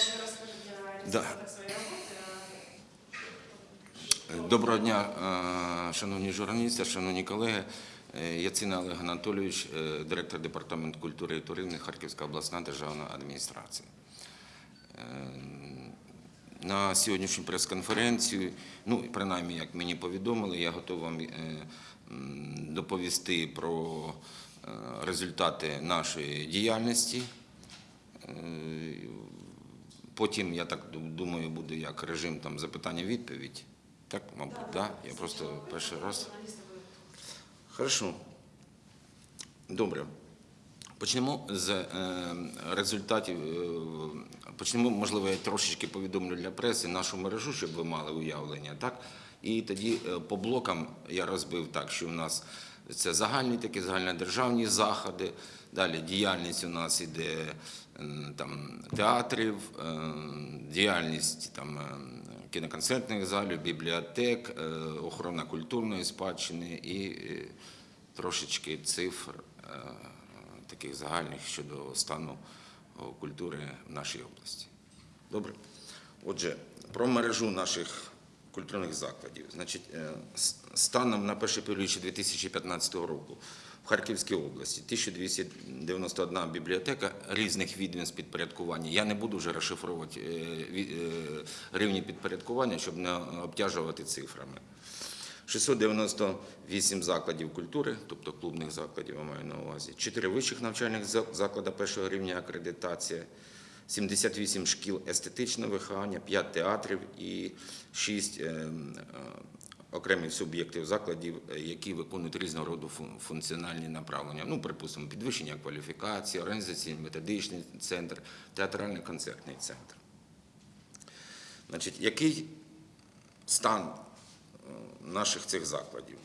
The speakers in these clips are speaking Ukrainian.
вже свої роботи. Доброго дня, е, шановні журналісти, шановні колеги. Е, Яцина Олег Анатолійович, е, директор департаменту культури і туризму Харківська обласна державна адміністрація. Е, На сьогоднішню прес-конференцію, ну принаймні, як мені повідомили, я готовий вам е, доповісти про е, результати нашої діяльності. Потім, я так думаю, буде як режим там запитання-відповідь. Так, мабуть, так? Да? Я просто перший раз. Хорошо. Добре. Почнемо з е, результатів. е, Почнемо, можливо, я трошечки повідомлю для преси нашу мережу, щоб ви мали уявлення. Так? І тоді е, по блокам я розбив так, що у нас це загальні такі загальнодержавні заходи. Далі діяльність у нас іде там, театрів, діяльність там, кіноконцертних залів, бібліотек, е, охорона культурної спадщини і е, трошечки цифр е, таких загальних щодо стану культури в нашій області. Добре. Отже, про мережу наших культурних закладів. Значить, станом на перший півріччя 2015 року Харківській області 1291 бібліотека різних відомств підпорядкування. Я не буду вже розшифровувати е, е, рівні підпорядкування, щоб не обтяжувати цифрами. 698 закладів культури, тобто клубних закладів, я маю на увазі, 4 вищих навчальних за- заклади першого рівня акредитація, 78 шкіл естетичного виховання, 5 театрів і 6 окремих суб'єктів закладів, е, які виконують різного роду функціональні направлення. Ну, припустимо, підвищення кваліфікації, організаційний методичний центр, театральний концертний центр. Значить, який стан е, наших цих закладів.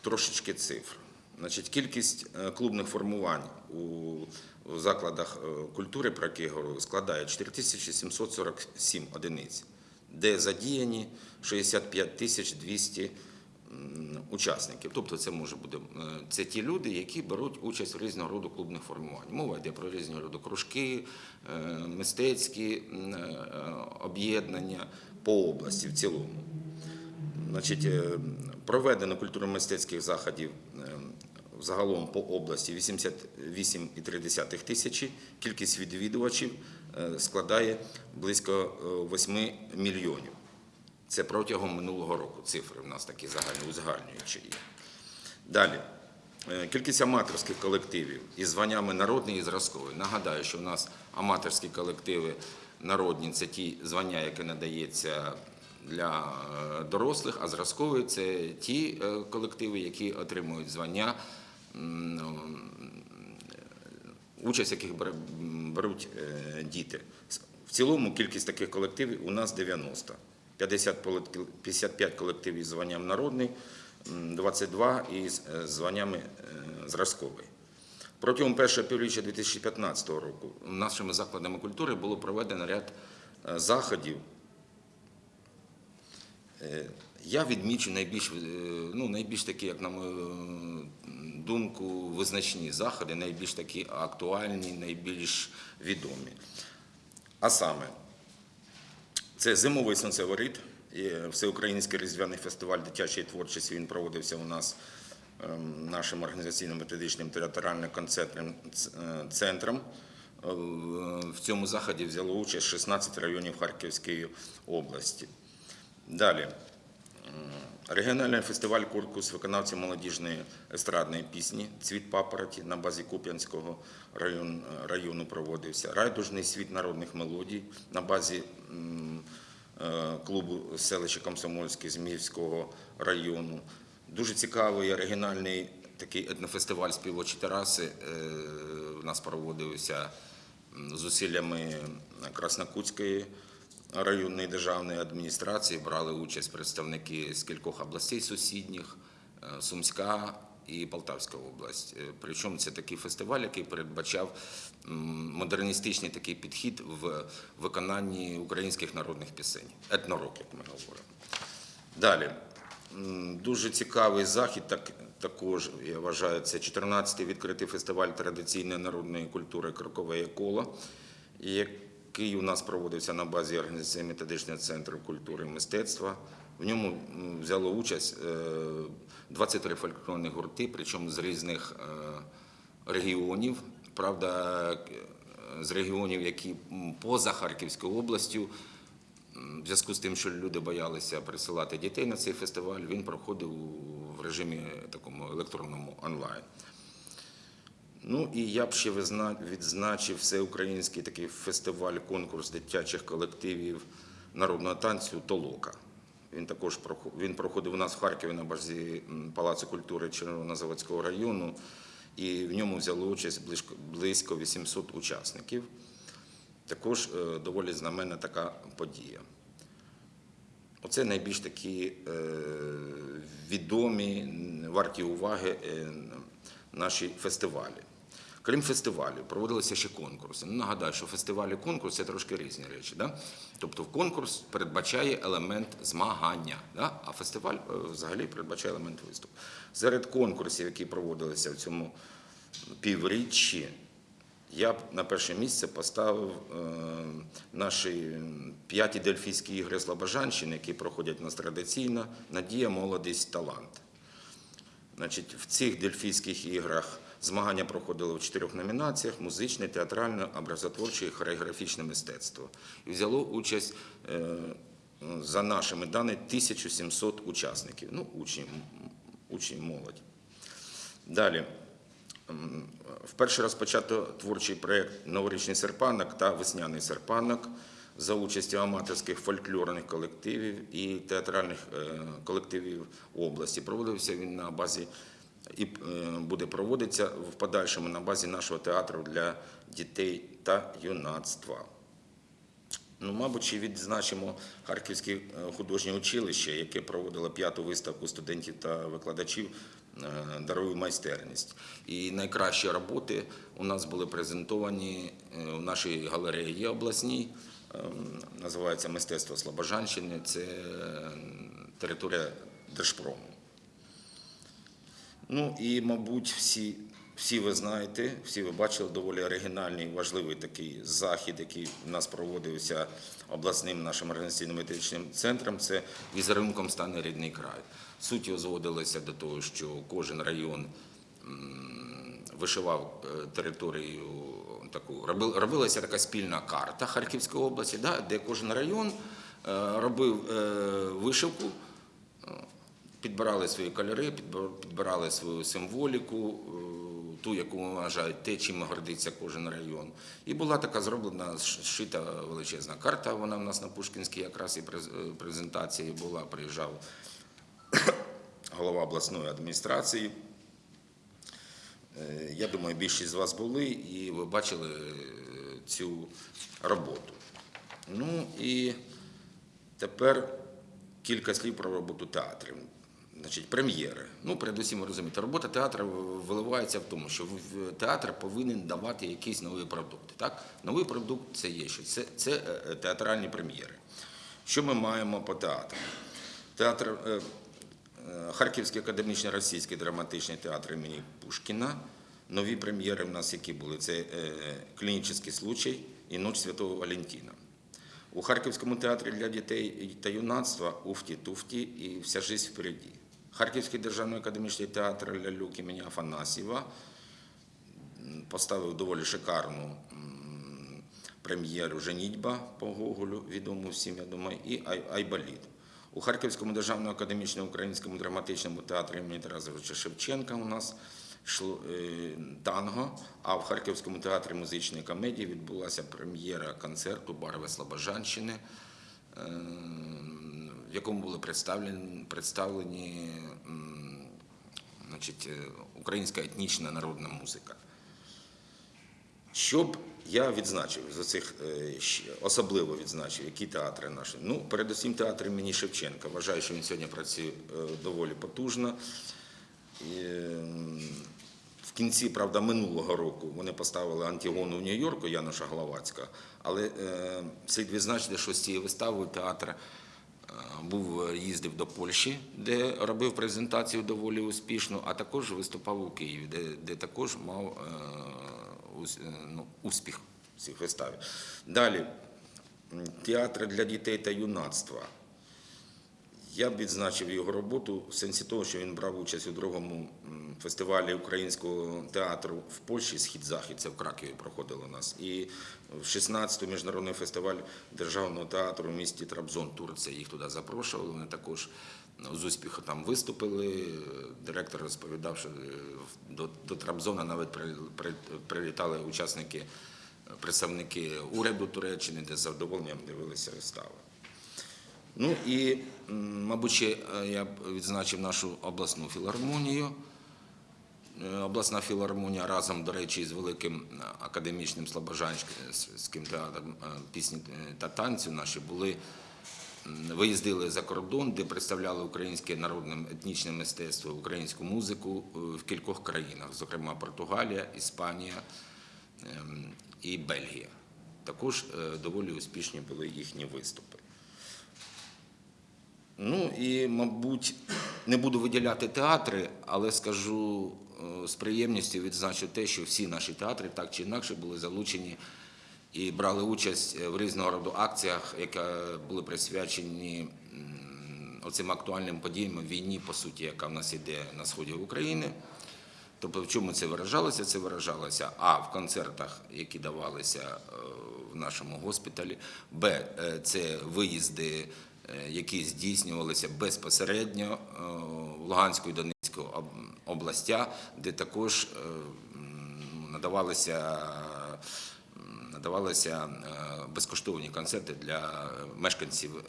Трошечки цифр. Значить, кількість е, клубних формувань у, закладах культури, про які я говорю, складає 4747 одиниць, де задіяні 65 тисяч 200 учасників. Тобто це може бути це ті люди, які беруть участь в різного роду клубних формувань. Мова йде про різного роду кружки, е, мистецькі е, об'єднання по області в цілому. Значить, е, проведено культурно-мистецьких заходів загалом по області 88,3 тисячі. Кількість відвідувачів складає близько е, 8 мільйонів. Це протягом минулого року. Цифри в нас такі загальні, узагальнюючі є. Далі. Е, Кількість аматорських колективів із званнями народний і зразковий. Нагадаю, що в нас аматорські колективи народні це ті звання, які надається для е, дорослих, а зразкові це ті е, колективи, які отримують звання, участь яких беруть діти. В цілому кількість таких колективів у нас 90. 50 колектив- 55 колективів із званням народний, 22 із е, званнями е, зразковий. Протягом першого півріччя 2015 року нашими закладами культури було проведено ряд е, заходів. Я відмічу найбільш, ну, найбільш такі, як на мою думку, визначні заходи, найбільш такі актуальні, найбільш відомі. А саме, це зимовий сонцеворіт, всеукраїнський різдвяний фестиваль дитячої творчості. Він проводився у нас ем, нашим організаційно-методичним територіальним концертним е, центром. Е, В цьому заході взяло участь 16 районів Харківської області. Далі. Регіональний фестиваль конкурс виконавців молодіжної естрадної пісні Цвіт папороті на базі Куп'янського район, району проводився. Райдужний світ народних мелодій на базі е, клубу селища Комсомольське Зміївського району. Дуже цікавий оригінальний такий етнофестиваль співочі тераси. е, У нас проводився зусиллями Краснокутської районної державної адміністрації брали участь представники з кількох областей сусідніх, е, Сумська і Полтавська область. Е, Причому це такий фестиваль, який передбачав модерністичний такий підхід в виконанні українських народних пісень, етнорок, як ми говоримо. Далі. Дуже цікавий захід, так, також, я вважаю, це 14-й відкритий фестиваль традиційної народної культури Крокове коло, який у нас проводився на базі організаційно-методичного центру культури і мистецтва. В ньому взяло участь е, 23 фольклорні гурти, причому з різних е, регіонів. Правда, е, з регіонів, які поза Харківською областю. В зв'язку з тим, що люди боялися присилати дітей на цей фестиваль, він проходив в режимі такому електронному онлайн. Ну і я б ще відзначив всеукраїнський такий фестиваль, конкурс дитячих колективів народного танцю Толока. Він також він проходив у нас в Харкові на базі Палацу культури Червонозаводського району, і в ньому взяло участь близько, близько 800 учасників. Також е, доволі знаменна така подія. Оце найбільш такі е, відомі, варті уваги е, наші фестивалі. Крім фестивалів, проводилися ще конкурси. Ну, нагадаю, що фестивалі і конкурс це трошки різні речі. Да? Тобто конкурс передбачає елемент змагання, да? а фестиваль е, взагалі передбачає елемент виступу. Серед конкурсів, які проводилися в цьому півріччі, я б на перше місце поставив е, наші п'яті дельфійські ігри Слобожанщини, які проходять у нас традиційно. Надія, молодість, талант. Значить, в цих дельфійських іграх змагання проходили в чотирьох номінаціях: музичне, театральне, образотворче і хореографічне мистецтво. І взяло участь е, за нашими даними 1700 учасників. Ну, учні, учні молодь. Далі. Вперше розпочато творчий проєкт Новорічний серпанок та Весняний серпанок за участю аматорських фольклорних колективів і театральних е, колективів області. Проводився він на базі і е, буде проводитися в подальшому на базі нашого театру для дітей та юнацтва. Ну, мабуть, ще відзначимо Харківське е, художнє училище, яке проводило п'яту виставку студентів та викладачів е, «Дарую майстерність. І найкращі роботи у нас були презентовані в нашій галереї обласній, називається Мистецтво Слобожанщини. Це територія Держпрому. Ну і, мабуть, всі, всі ви знаєте, всі ви бачили доволі оригінальний, важливий такий захід, який у нас проводився обласним нашим організаційно-методичним центром. Це візерунком стане рідний край. Суть його зводилася до того, що кожен район вишивав е, територію таку. Робилася така спільна карта Харківської області, де кожен район е, робив е, вишивку підбирали свої кольори, підбирали свою символіку, е, ту, яку вважають те, чим гордиться кожен район. І була така зроблена зшита величезна карта. Вона в нас на Пушкінській якраз і е, презентації була. Приїжджав голова обласної адміністрації. Е, Я думаю, більшість з вас були і ви бачили цю роботу. Ну і тепер кілька слів про роботу театрів. Значить, прем'єри. Ну, передусім, ви розумієте, робота театру виливається в тому, що театр повинен давати якісь нові продукти. Так? Новий продукт це є що? Це, це е, театральні прем'єри. Що ми маємо по театру? Театр е, е, Харківський академічний російський драматичний театр імені Пушкіна. Нові прем'єри в нас які були? Це е, клінічний случай і Ніч Святого Валентина. У Харківському театрі для дітей та юнацтва Уфті-Туфті і Вся жизнь впереді. Харківський державний академічний театр Лялюк імені Афанасьєва поставив доволі шикарну прем'єру Женітьба по Гоголю, відому всім, я думаю, і Ай- Айболіт. У Харківському державному академічному українському драматичному театрі імені Тараса Григоровича Шевченка у нас йшло е, танго, а в Харківському театрі музичної комедії відбулася прем'єра концерту Барви Слобожанщини, е, в якому були представлені, представлені значить, е, українська етнічна народна музика. Щоб я відзначив за цих е, особливо відзначив, які театри наші. Ну, передусім театр імені Шевченка. Вважаю, що він сьогодні працює е, доволі потужно. В кінці, правда, минулого року вони поставили Антигону в Нью-Йорку Януша Гловацька, але слід відзначити, що з цією виставою театр був їздив до Польщі, де робив презентацію доволі успішно, а також виступав у Києві, де, де також мав е, е, ну, успіх в цих виставі. Далі театр для дітей та юнацтва. Я б відзначив його роботу в сенсі того, що він брав участь у другому фестивалі українського театру в Польщі Схід-Захід, це в Кракові проходило у нас. І в 16-й міжнародний фестиваль державного театру в місті Трабзон, Турція. Їх туди запрошували. Вони також ну, з успіху там виступили. Директор розповідав, що е, до, до Трабзона навіть при- при- прилітали учасники, представники уряду Туреччини, де з задоволенням дивилися вистави. Ну і, мабуть, е, я б відзначив нашу обласну філармонію. Е, Обласна філармонія разом, до речі, з великим е, академічним слобожанським театром пісні та танцю наші були виїздили за кордон, де представляли українське народне етнічне мистецтво, українську музику в кількох країнах, зокрема Португалія, Іспанія ем, і Бельгія. Також доволі успішні були їхні виступи. Ну і, мабуть, не буду виділяти театри, але скажу е, з приємністю відзначу те, що всі наші театри так чи інакше були залучені і брали участь е, в різного роду акціях, які були присвячені оцим актуальним подіям війні, по суті, яка в нас іде на сході України. Тобто, в чому це виражалося? Це виражалося А в концертах, які давалися е, в нашому госпіталі, Б це виїзди, які здійснювалися безпосередньо е, в Луганську і Донецьку областях, де також е, надавалися. Надавалися е, безкоштовні концерти для мешканців е,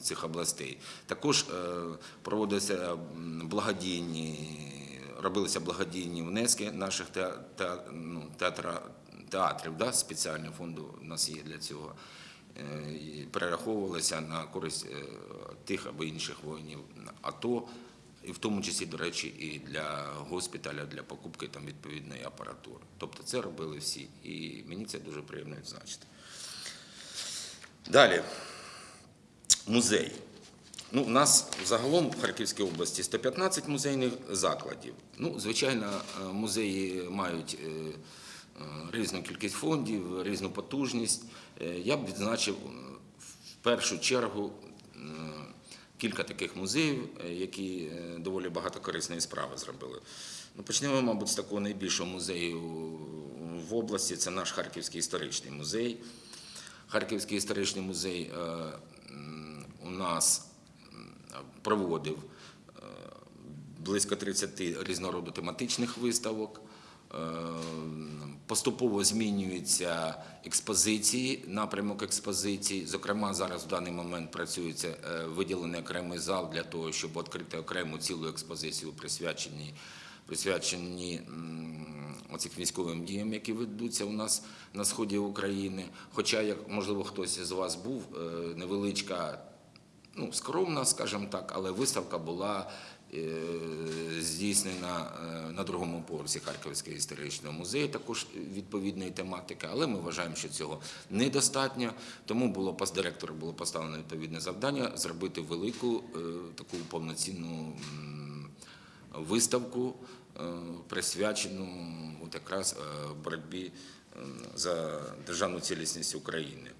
цих областей. Також е, проводилися благодійні робилися благодійні внески наших ну, театра, театрів, да, спеціального фонду у нас є для цього. Е, Перераховувалися на користь е, тих або інших воїнів АТО, і в тому числі, до речі, і для госпіталя, для покупки там відповідної апаратури. Тобто це робили всі. І мені це дуже приємно відзначити. Далі. Музей. Ну, у нас загалом в Харківській області 115 музейних закладів. Ну, звичайно, е, музеї мають різну кількість фондів, різну потужність. Е, Я б відзначив е, в першу чергу е, кілька таких музеїв, е, які е, доволі багато корисної справи зробили. Ну, почнемо, мабуть, з такого найбільшого музею в області. Це наш Харківський історичний музей. Харківський історичний музей е, у нас проводив е, близько 30 різнороду тематичних виставок. Е, Поступово змінюються експозиції, напрямок експозиції. Зокрема, зараз в даний момент працюється е, виділений окремий зал для того, щоб відкрити окрему цілу експозицію, присвячені, присвячені оцих військовим діям, які ведуться у нас на сході України. Хоча, як можливо, хтось із вас був, е, невеличка ну, скромна, скажімо так, але виставка була здійснена е, на другому поверсі Харківського історичного музею, також відповідної тематики, але ми вважаємо, що цього недостатньо. Тому було директору було поставлено відповідне завдання зробити велику е, таку повноцінну виставку, е, присвячену от якраз е, боротьбі е, за державну цілісність України.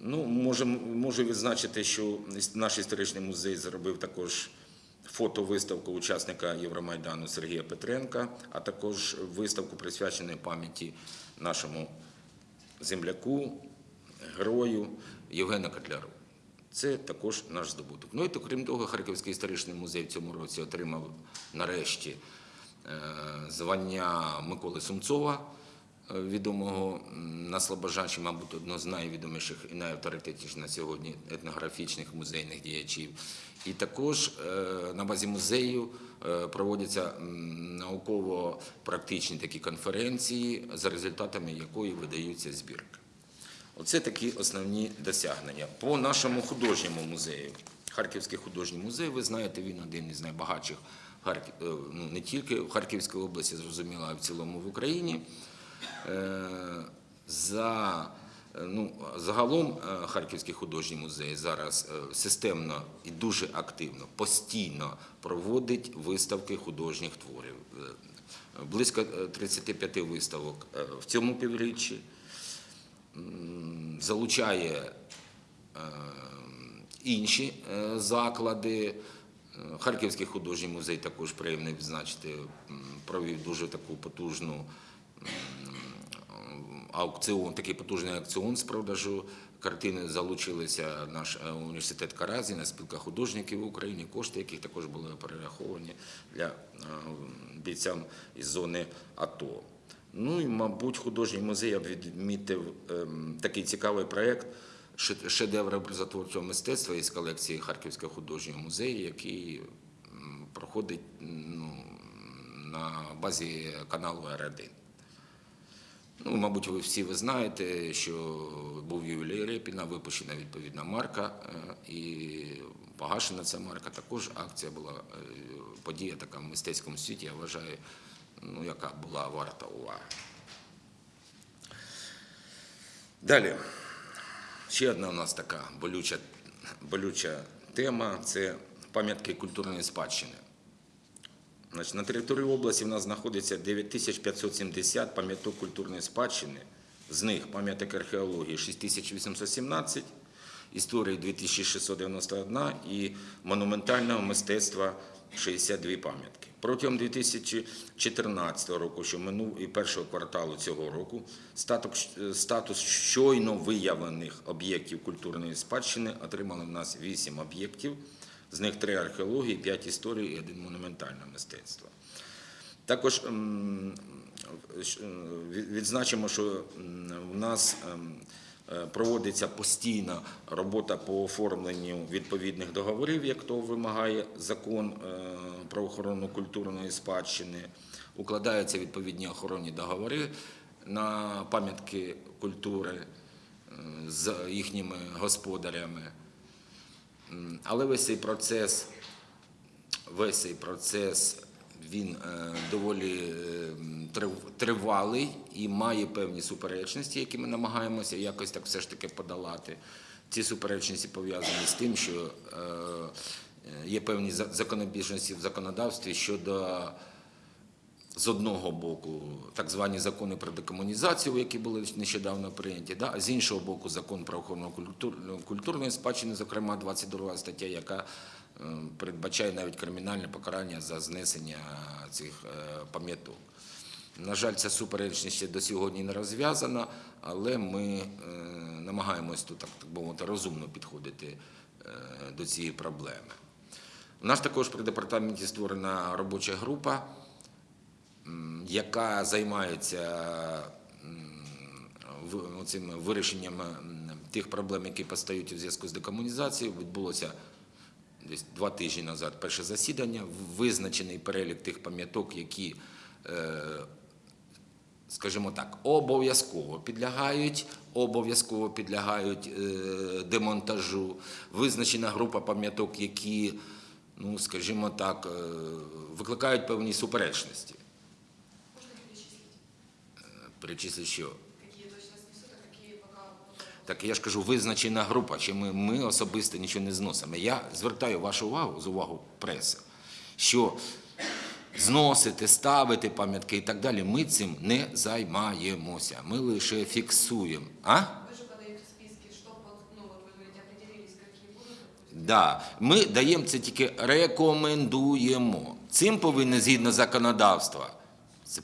Ну, можу, можу відзначити, що наш історичний музей зробив також фотовиставку учасника Євромайдану Сергія Петренка, а також виставку присвячену пам'яті нашому земляку, герою Євгену Котляру. Це також наш здобуток. Ну і то, крім того, Харківський історичний музей в цьому році отримав нарешті е, звання Миколи Сумцова, відомого м, на Слобожанщині, мабуть, одного з найвідоміших і найавторитетніших на сьогодні етнографічних музейних діячів. І також е, на базі музею е, проводяться науково-практичні такі конференції, за результатами якої видаються збірки. Оце такі основні досягнення. По нашому художньому музею. Харківський художній музей, ви знаєте, він один із найбагатших е, ну, не тільки в Харківській області, зрозуміло, а в цілому в Україні. Е, За, е, ну, загалом е, Харківський художній музей зараз системно і дуже активно, постійно проводить виставки художніх творів. Близько е, 35 виставок в цьому півріччі. Залучає інші заклади. Харківський художній музей також приємно відзначити, провів дуже таку потужну аукціон, такий потужний аукціон з продажу картини. Залучилися наш е, університет Каразіна, спілка художників України, кошти, яких також були перераховані для е, бійцям із зони АТО. Ну і, мабуть, художній музей я б відмітив ем, такий цікавий проєкт «Ше- шедевр образотворчого мистецтва із колекції Харківського художнього музею, який проходить ну, на базі каналу Р1. Ну, мабуть, ви всі ви знаєте, що був ювілей Репіна, випущена відповідна марка, е, і погашена ця марка. Також акція була е, подія така в мистецькому світі, я вважаю, ну, яка була варта уваги. Далі. Ще одна у нас така болюча, болюча тема це пам'ятки культурної спадщини. На території області в нас знаходиться 9570 пам'яток культурної спадщини. З них пам'яток археології 6817, історії 2691 і монументального мистецтва 62 пам'ятки. Протягом 2014 року, що минув і першого кварталу цього року, статус щойно виявлених об'єктів культурної спадщини отримали в нас 8 об'єктів, з них 3 археології, 5 історії і 1 монументальне мистецтво. Також м, щ- е, від- відзначимо, що в нас ем, е, проводиться постійна робота по оформленню відповідних договорів, як то вимагає закон е, про охорону культурної спадщини. Укладаються відповідні охоронні договори на пам'ятки культури з їхніми господарями. Але весь цей процес весь цей процес він е, доволі е, тривалий і має певні суперечності, які ми намагаємося якось так все ж таки подолати. Ці суперечності пов'язані з тим, що е, є певні за- законобіжності в законодавстві щодо з одного боку так звані закони про декомунізацію, які були нещодавно прийняті, да? а з іншого боку, закон про охорону культурної спадщини, зокрема 22 стаття, яка е, передбачає навіть кримінальне покарання за знесення цих е, пам'яток. На жаль, ця суперечність ще до сьогодні не розв'язана, але ми е, намагаємось тут, так, так мовити, розумно підходити до цієї проблеми. У нас також при департаменті створена робоча група, яка займається цим вирішенням тих проблем, які постають у зв'язку з декомунізацією. Відбулося десь два тижні назад перше засідання, визначений перелік тих пам'яток, які, е, скажімо так, обов'язково підлягають, обов'язково підлягають е, демонтажу. Визначена група пам'яток, які, ну, скажімо так, е, викликають певні суперечності. Перечислить, що? Так я ж кажу, визначена група, чи ми, ми особисто нічого не зносимо. Я звертаю вашу увагу з увагу преси, що зносити, ставити пам'ятки і так далі, ми цим не займаємося. Ми лише фіксуємо. А? Да. Ми даємо це тільки рекомендуємо. Цим повинні згідно законодавства.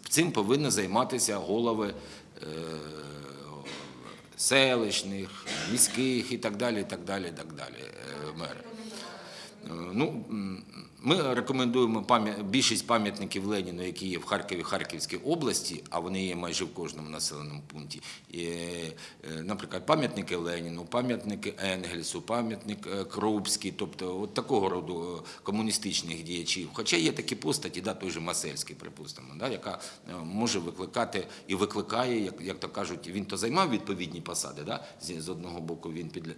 Цим повинні займатися голови е, селищних, міських і так далі, і так далі, і так далі, е, мери. Е, Ну, ми рекомендуємо більшість пам'ятників Леніну, які є в Харкові, Харківській області, а вони є майже в кожному населеному пункті. Е, наприклад, пам'ятники Леніну, пам'ятники Енгельсу, пам'ятник е, Крупський, тобто от такого роду е, комуністичних діячів. Хоча є такі постаті, да, той же Масельський, припустимо, да, яка може викликати і викликає, як, як то кажуть, він то займав відповідні посади. Да? З одного боку він під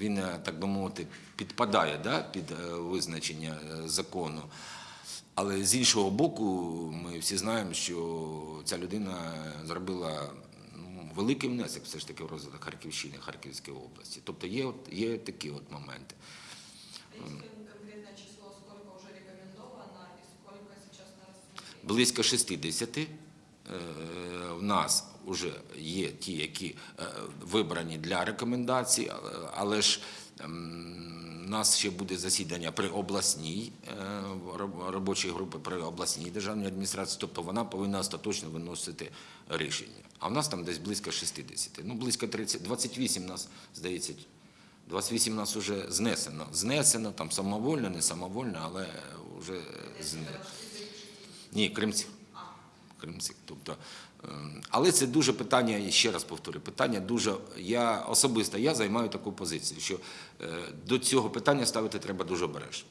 він, е, так би мовити, підпадає да, під е, визначення е, закону. Але з іншого боку, ми всі знаємо, що ця людина зробила ну, великий внесок все ж таки в розвиток Харківщини, Харківської області. Тобто є, от, є такі от моменти. Близько 60 е, в нас вже є ті, які е, вибрані для рекомендацій, але- ж ем, у нас ще буде засідання при обласній е, робочій групи при обласній державній адміністрації, тобто вона повинна остаточно виносити рішення. А в нас там десь близько 60. Ну, близько 30, 28 нас, здається, 28 нас вже знесено. Знесено, там самовольно, не самовольно, але вже знесено. Ні, кримці. Кримці. Тобто, ем, але це дуже питання, і ще раз повторю, питання дуже. Я особисто я займаю таку позицію, що е, до цього питання ставити треба дуже обережно.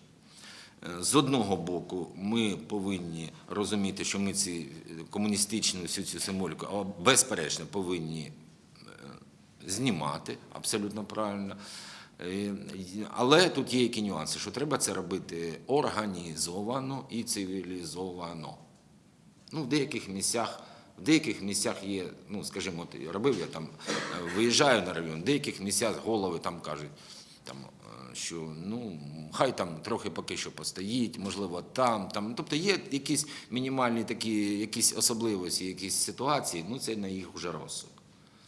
Е, З одного боку, ми повинні розуміти, що ми ці комуністичну всю цю символіку безперечно повинні е, знімати, абсолютно правильно. Але тут є які нюанси, що треба це робити організовано і цивілізовано. Ну, в деяких місцях, в деяких місцях є, ну, скажімо, от робив я там, е, виїжджаю на район, в деяких місцях голови там кажуть, там, е, що ну, хай там трохи поки що постоїть, можливо, там, там. Тобто є якісь мінімальні такі, якісь особливості, якісь ситуації, ну це на їх вже розсуд.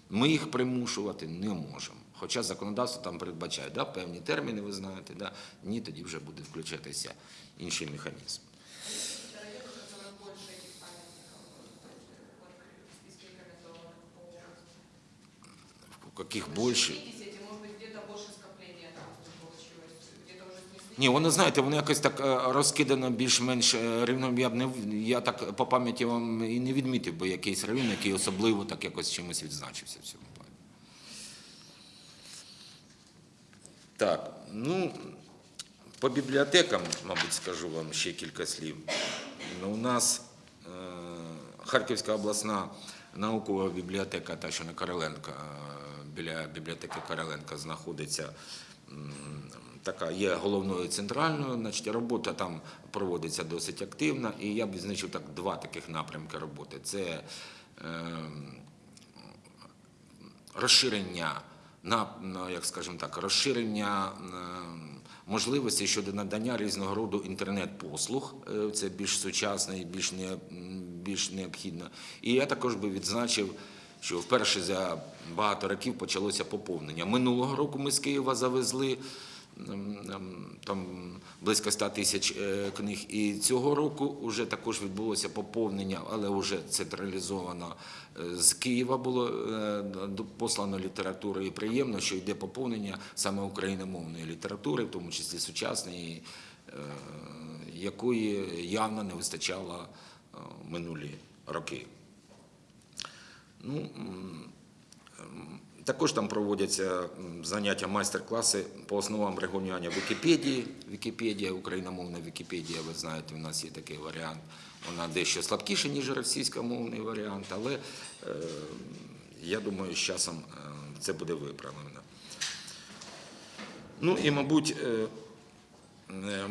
Ми їх примушувати не можемо. Хоча законодавство там передбачає да, певні терміни, ви знаєте, да, ні, тоді вже буде включатися інший механізм. У где-то больше. Ні, воно знаєте, воно якось так е, розкидано більш-менш е, рівно. Я б не я так по пам'яті вам і не відмітив би якийсь район, який особливо так якось чимось відзначився в цьому плані. Так, ну по бібліотекам, мабуть, скажу вам ще кілька слів. Ну, у нас е, Харківська обласна наукова бібліотека, та що на Короленка, е, біля бібліотеки Короленка знаходиться. Така є головною центральною, значить робота там проводиться досить активно, і я б відзначив так два таких напрямки роботи. Це ем, розширення на, на, як скажімо так, розширення ем, можливостей щодо надання різного роду інтернет-послуг. Е, Це більш сучасно і більш, не, більш необхідно. І я також би відзначив, що вперше за багато років почалося поповнення. Минулого року ми з Києва завезли ем, ем, там близько 100 тисяч е, книг. І цього року вже також відбулося поповнення, але вже централізовано е, з Києва було е, послано літератури. І приємно, що йде поповнення саме україномовної літератури, в тому числі сучасної, якої явно не вистачало минулі роки. Ну, також там проводяться заняття майстер-класи по основам регулювання Вікіпедії. Вікіпедія, україномовна Вікіпедія, ви знаєте, у нас є такий варіант. Вона дещо слабкіша, ніж російськомовний варіант, але е, я думаю, з часом е, це буде виправлено. Ну і, мабуть, е,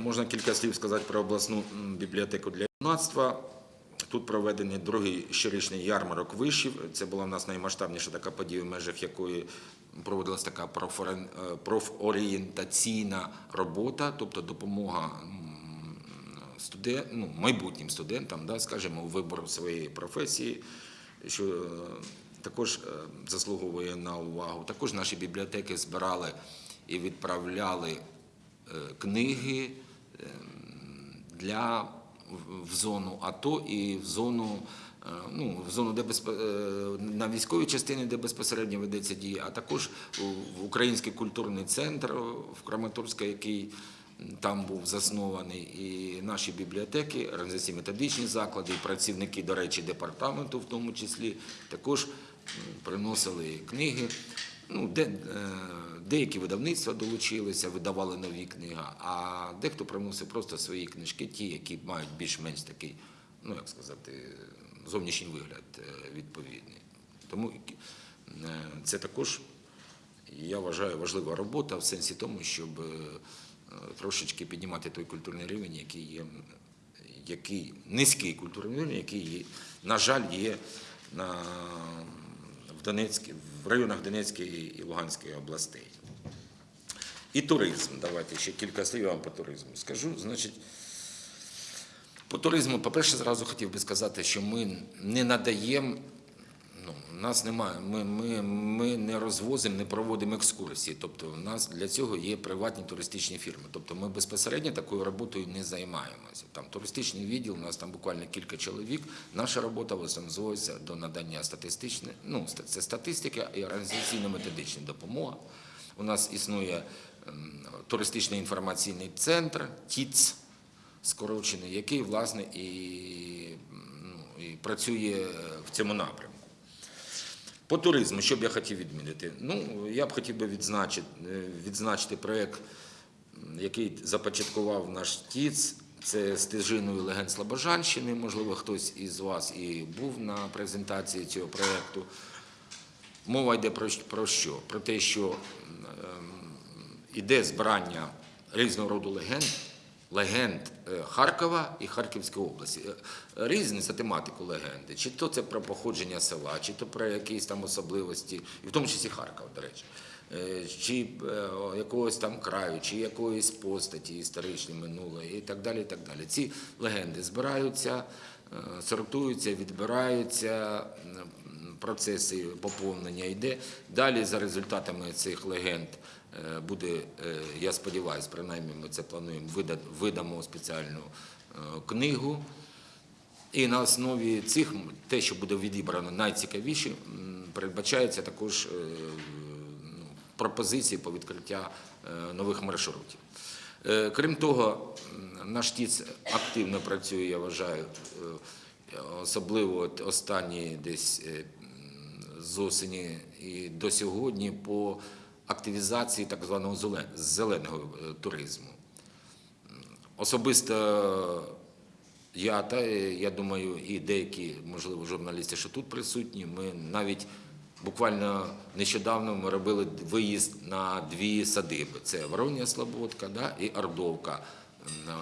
Можна кілька слів сказати про обласну бібліотеку для юнацтва. Тут проведений другий щорічний ярмарок вишів. Це була в нас наймасштабніша така подія, в межах якої проводилась така е, профорієнтаційна робота, тобто допомога студент, ну, майбутнім студентам, да, скажімо, вибору своєї професії, що е, також е, заслуговує на увагу. Також наші бібліотеки збирали і відправляли книги ем, для в- зону АТО і в зону. е, Ну, в зону, де безпе- е, на військовій частині, де безпосередньо ведеться дія, а також в Український культурний центр в Краматорську, який там був заснований, і наші бібліотеки, організаційні методичні заклади, і працівники, до речі, департаменту, в тому числі, також приносили книги. Ну, де, е, деякі видавництва долучилися, видавали нові книги, а дехто приносив просто свої книжки, ті, які мають більш-менш такий, ну як сказати, зовнішній вигляд е, відповідний. Тому е, це також, я вважаю, важлива робота в сенсі тому, щоб е, трошечки піднімати той культурний рівень, який є, який низький культурний рівень, який, є, на жаль, є на в Донецькій, в районах Донецької і Луганської областей. І туризм. Давайте ще кілька слів вам по туризму скажу. Значить, по туризму, по-перше, зразу хотів би сказати, що ми не надаємо, ну, нас немає. Ми, ми, ми не розвозимо, не проводимо екскурсії. Тобто, у нас для цього є приватні туристичні фірми. Тобто, ми безпосередньо такою роботою не займаємося. Там туристичний відділ, у нас там буквально кілька чоловік. Наша робота зводиться до надання статистичної, ну це статистика і організаційно-методична допомога. У нас існує туристичний інформаційний центр ТІЦ скорочений, який власне і, ну, і працює в цьому напрямку. По туризму, що б я хотів відмінити? Ну, я б хотів би відзначити, е, відзначити проєкт, який започаткував наш ТІЦ. Це стежиною легенд Слобожанщини. Можливо, хтось із вас і був на презентації цього проєкту. Мова йде про, про що? Про те, що ем, іде збирання різного роду легенд, легенд е, Харкова і Харківської області. Е, Різні за тематику легенди. Чи то це про походження села, чи то про якісь там особливості, і в тому числі Харкова, до речі. Е, Чи е, якогось там краю, чи якоїсь постаті історичної минулої, і так далі. І так далі. Ці легенди збираються, е, сортуються, відбираються, процеси поповнення йде. Далі за результатами цих легенд е, буде, е, я сподіваюся, принаймні ми це плануємо, видамо спеціальну е, книгу. І на основі цих те, що буде відібрано найцікавіше, передбачається також е, ну, пропозиції по відкриття е, нових маршрутів. Е, Крім того, наш ТІЦ активно працює, я вважаю, е, особливо останні десь е, з осені і до сьогодні по активізації так званого зеленого е, туризму. Особисто я та е, я думаю, і деякі, можливо, журналісти, що тут присутні, ми навіть буквально нещодавно ми робили виїзд на дві садиби: це Вороння Слободка да, і Ордовка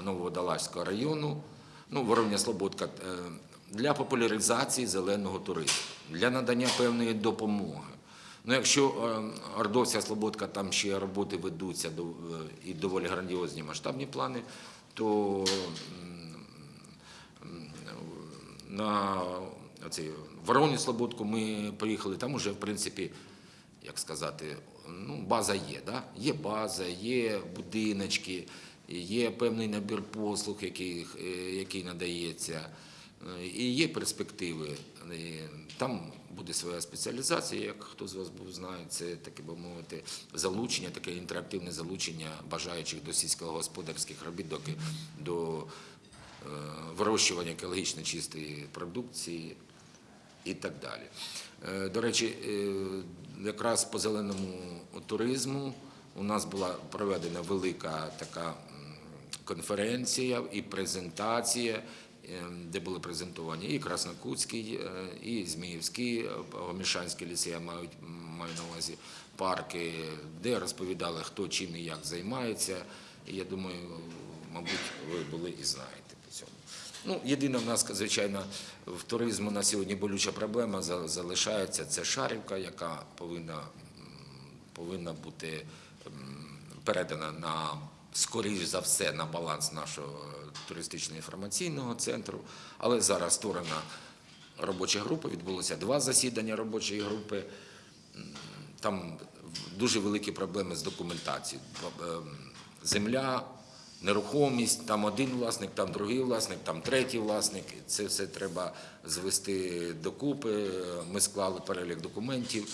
Нововодолазького району. Ну, Вороння Слободка е, для популяризації зеленого туризму, для надання певної допомоги. Ну, якщо е, Ордовська Слободка, там ще роботи ведуться е, і доволі грандіозні масштабні плани, то на оцей, Вороню Слободку ми поїхали, там уже, в принципі, як сказати, ну, база є. Да? Є база, є будиночки, є певний набір послуг, який, е, який надається, і є перспективи. Там буде своя спеціалізація, як хто з вас був знає, це таке би мовити залучення, таке інтерактивне залучення бажаючих до сільськогосподарських робіт, доки до е, вирощування екологічно чистої продукції і так далі. Е, До речі, е, якраз по зеленому туризму у нас була проведена велика така конференція і презентація, де були презентовані і Краснокутський, е, і Зміївський, е, Гомішанський ліси, я маю, маю на увазі парки, де розповідали, хто чим і як займається. І я думаю, мабуть, ви були і знаєте по цьому. Ну, єдина в нас, звичайно, в туризму на сьогодні болюча проблема за- залишається. Це Шарівка, яка повинна, повинна бути передана на скоріш за все на баланс нашого туристично-інформаційного центру. Але зараз створена робоча група, відбулося два засідання робочої групи. Там дуже великі проблеми з документацією. Ем, Земля, нерухомість, там один власник, там другий власник, там третій власник. Це все треба звести докупи. Ми склали перелік документів,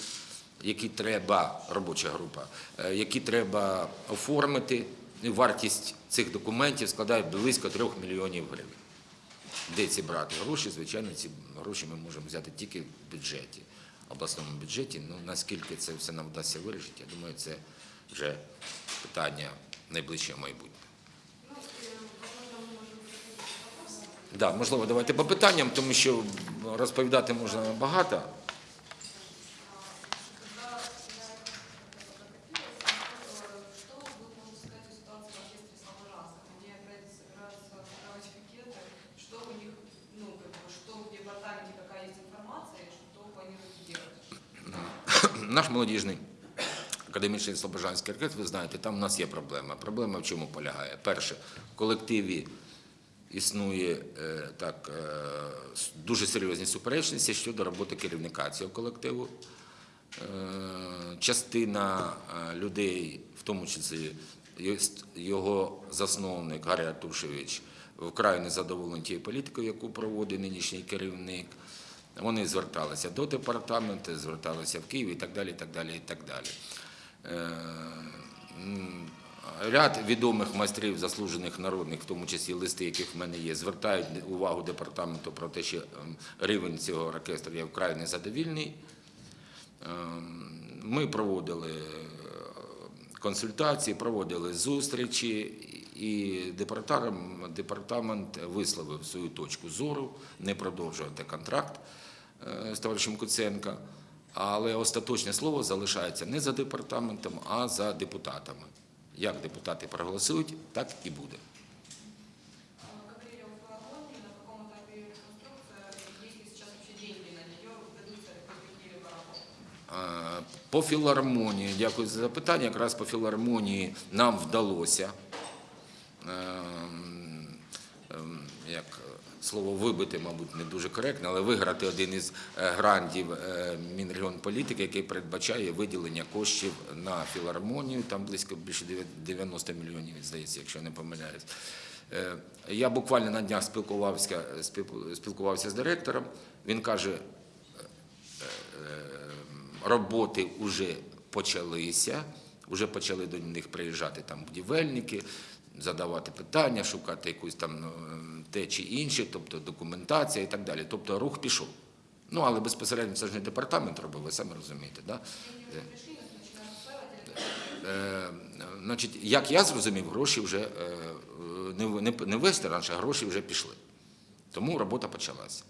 які треба, робоча група, е, які треба оформити. Вартість цих документів складає близько трьох мільйонів гривень. Де ці брати гроші? Звичайно, ці гроші ми можемо взяти тільки в бюджеті, обласному бюджеті. Ну наскільки це все нам вдасться вирішити, я думаю, це вже питання найближчого майбутнього. И, возможно, мы можем переходить к вопросам. Да, можливо, давайте по питанням, тому що розповідати можна багато. Академічний Слобожанський оркестр, ви знаєте, там у нас є проблема. Проблема в чому полягає? Перше, в колективі існує е, так, е, дуже серйозні суперечності щодо роботи керівника цього колективу. Е, Частина людей, в тому числі його засновник Гаррі Артушевич, вкрай незадоволені тією політикою, яку проводить нинішній керівник. Вони зверталися до департаменту, зверталися в Київ і так далі. і так далі, і так далі. Е, Ряд відомих майстрів, заслужених народних, в тому числі листи, яких в мене є, звертають увагу департаменту про те, що ем, рівень цього оркестру є вкрай незадовільний. Ем, Ми проводили е, консультації, проводили зустрічі, і департамент, департамент висловив свою точку зору не продовжувати контракт е, з товаришем Куценка. Але остаточне слово залишається не за департаментом, а за депутатами. Як депутати проголосують, так і буде. По філармонії, дякую за запитання. Якраз по філармонії нам вдалося, ем, ем, як слово вибити, мабуть, не дуже коректно, але виграти один із е, грантів е, Мінрегіонполітики, який передбачає виділення коштів на філармонію, там близько більше 90 мільйонів, здається, якщо не помиляюсь. Е, Я буквально на днях спілкувався, спілкувався з директором. Він каже, роботи вже почалися, вже почали до них приїжджати там будівельники, задавати питання, шукати якусь там ну, те чи інше, тобто документація і так далі. Тобто рух пішов. Ну, але безпосередньо це ж не департамент робив, ви самі розумієте. Да? Или Е, значить, як я зрозумів, гроші вже е, не, в- не, не весь тираж, а гроші вже пішли. Тому робота почалася.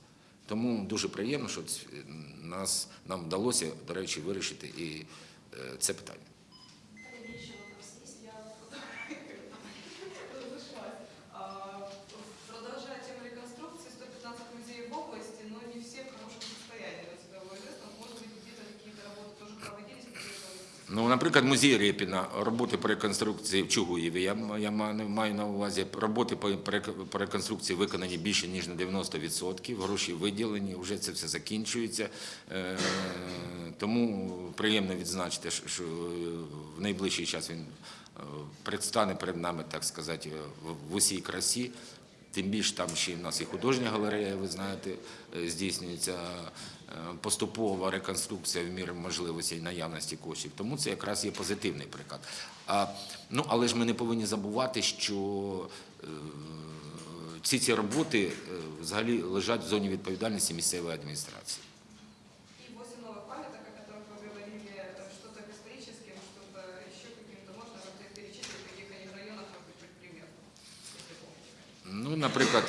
Тому дуже приємно, що нас, нам вдалося, до речі, вирішити і е, це питання. Ну, наприклад, музей Рєпіна, роботи по реконструкції в Чугуєві. Я, я маю на увазі, роботи по, по реконструкції виконані більше, ніж на 90%. Гроші виділені, вже це все закінчується. Е, тому приємно відзначити, що- що в найближчий час він е, предстане перед нами, так сказати, в- в усій красі. Тим більше там ще в нас і художня галерея, ви знаєте, е, здійснюється е, поступова реконструкція в мірі можливостей і наявності коштів. Тому це якраз є позитивний приклад. А, ну, але ж ми не повинні забувати, що е, ці ці роботи е, взагалі лежать в зоні відповідальності місцевої адміністрації. И 8 новых памяток, о которых вы говорили, это что-то к историческим, что-то еще каким-то можно как-то перечислить, в каких они районах, может быть, хоть пример, если помните. Ну, наприклад,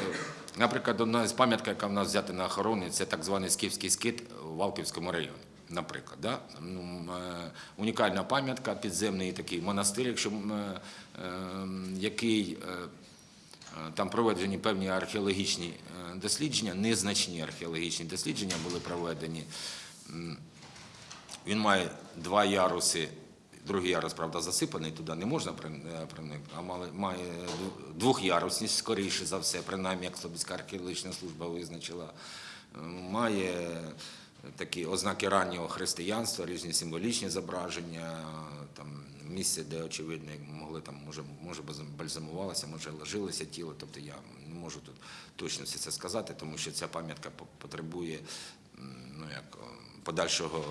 наприклад, одна з пам'ятка, яка в нас взята на охорони, це так званий скіфський скит в Валківському районі. Наприклад, да? ну, е, унікальна пам'ятка, підземний такий монастир, якщо е, е, який е, там проведені певні археологічні дослідження, незначні археологічні дослідження були проведені. Він має два яруси. Другий ярус, правда, засипаний, туди не можна при- е, проникнути, а має двохярусність, скоріше за все, принаймні, як Слобідська археологічна служба визначила. Е, Має такі ознаки раннього християнства, різні символічні зображення, там місце, де, очевидно, могли там, може, може бальзамувалося, може ложилося тіло. Тобто я не можу тут точно все це сказати, тому що ця пам'ятка потребує ну, як, подальшого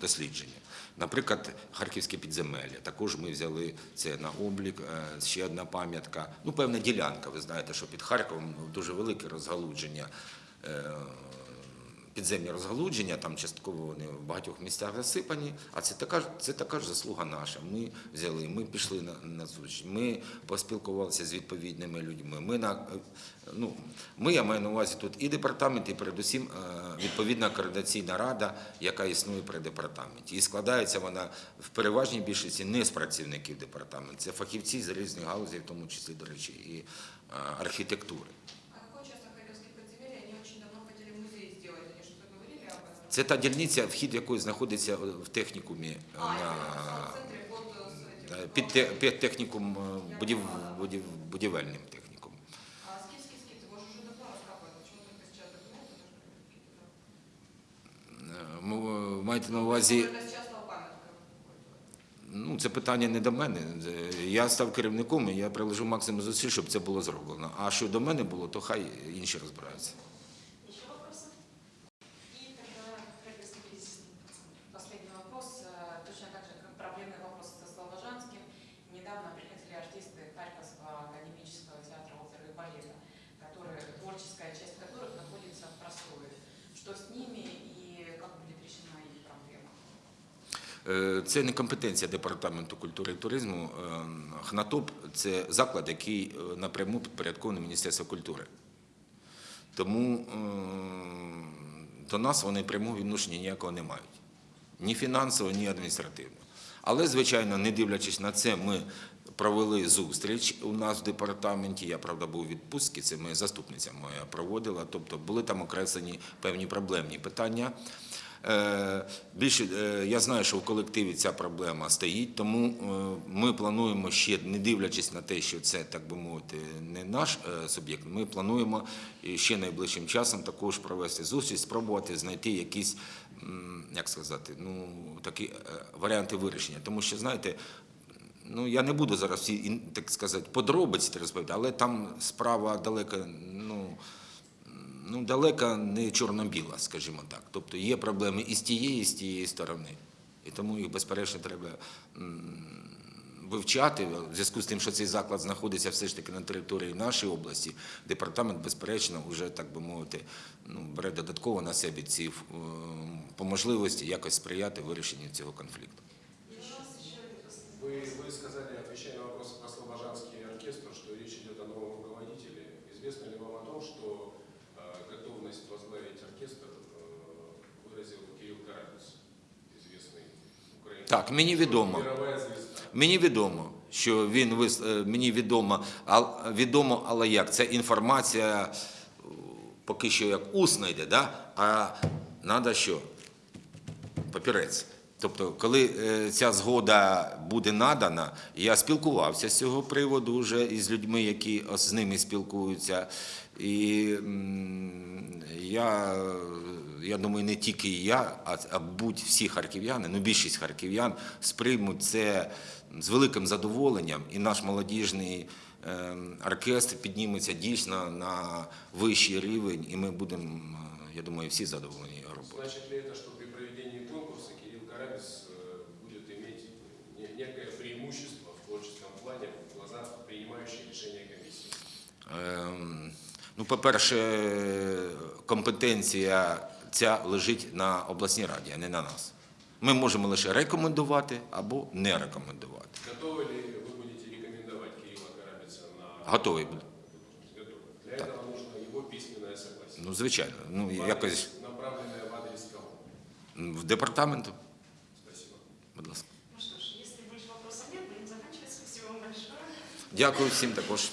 дослідження. Наприклад, Харківське підземелля. Також ми взяли це на облік. Е, Ще одна пам'ятка. Ну, певна ділянка. Ви знаєте, що під Харковом дуже велике розгалудження. Підземні розгалудження, там частково вони в багатьох місцях засипані, а це така, це така ж заслуга наша. Ми взяли, ми пішли на, на зустріч, ми поспілкувалися з відповідними людьми. Ми, на, ну, ми, я маю на увазі тут і департамент, і передусім е, відповідна координаційна рада, яка існує при департаменті. І складається вона в переважній більшості не з працівників департаменту, це фахівці з різних галузей, в тому числі, до речі, і е, архітектури. Це та дільниця, вхід якої знаходиться в технікумі е, а, е, під, під технікум е, будів, будів, будівельним технікум. А скільки, скільки? Це може вже давно розкапати? Чому так без часу? Маєте на увазі... Ну, це питання не до мене. Я став керівником і я приложу максимум зусиль, щоб це було зроблено. А що до мене було, то хай інші розбираються. Це не компетенція департаменту культури і туризму. ХНАТОП це заклад, який е, напряму підпорядкований Міністерству культури. Тому е, до нас вони прямого відношення ніякого не мають. Ні фінансово, ні адміністративно. Але, звичайно, не дивлячись на це, ми провели зустріч у нас в департаменті. Я, правда, був у відпустці, це моя заступниця моя проводила. Тобто були там окреслені певні проблемні питання. Е, Більше е, я знаю, що в колективі ця проблема стоїть, тому е, ми плануємо ще, не дивлячись на те, що це так би мовити, не наш суб'єкт. Ми плануємо ще найближчим часом також провести зустріч, спробувати знайти якісь, як сказати, ну такі варіанти вирішення. Тому що знаєте. Ну, я не буду зараз всі, так сказати, подробиці розповідати, але там справа далека, ну, ну, далека не чорно-біла, скажімо так. Тобто є проблеми і з тієї, і з тієї сторони. І тому їх, безперечно, треба вивчати. В зв'язку з тим, що цей заклад знаходиться все ж таки на території нашої області, департамент, безперечно, вже, так би мовити, ну, бере додатково на себе ці е, по можливості якось сприяти вирішенню цього конфлікту. Вы, вы сказали, отвечая Так, мені відомо. Мені відомо, що він вис... е, мені відомо, а відомо, але як це інформація е, поки що як усна йде, да? а треба що? Папірець. Тобто, коли е, ця згода буде надана, я спілкувався з цього приводу вже із людьми, які з ними спілкуються. І я, я думаю, не тільки я, а, а будь всі харків'яни, ну більшість харків'ян сприймуть це з великим задоволенням, і наш молодіжний е, оркестр підніметься дійсно на вищий рівень, і ми будемо, е, я думаю, всі задоволені його роботою. Значит ли это, что при проведении конкурса Кирилл Карабис э, будет иметь некое преимущество в творческом плане в глазах принимающей решения комиссии? Ем, Ну, по-перше, компетенція ця лежить на обласній раді, а не на нас. Ми можемо лише рекомендувати або не рекомендувати. Готовы ли вы будете рекомендовать Кирилла Карабица на Готовий буду. Готовы. Для этого нужно его письменное согласие. Ну, звичайно, ну В якось адрес- Направленное в адрес кого? в департаменту, Спасибо. будь ласка. Ну что ж, если больше вопросов нет, будем заканчивать. Спасибо вам большое. Дякую всім також.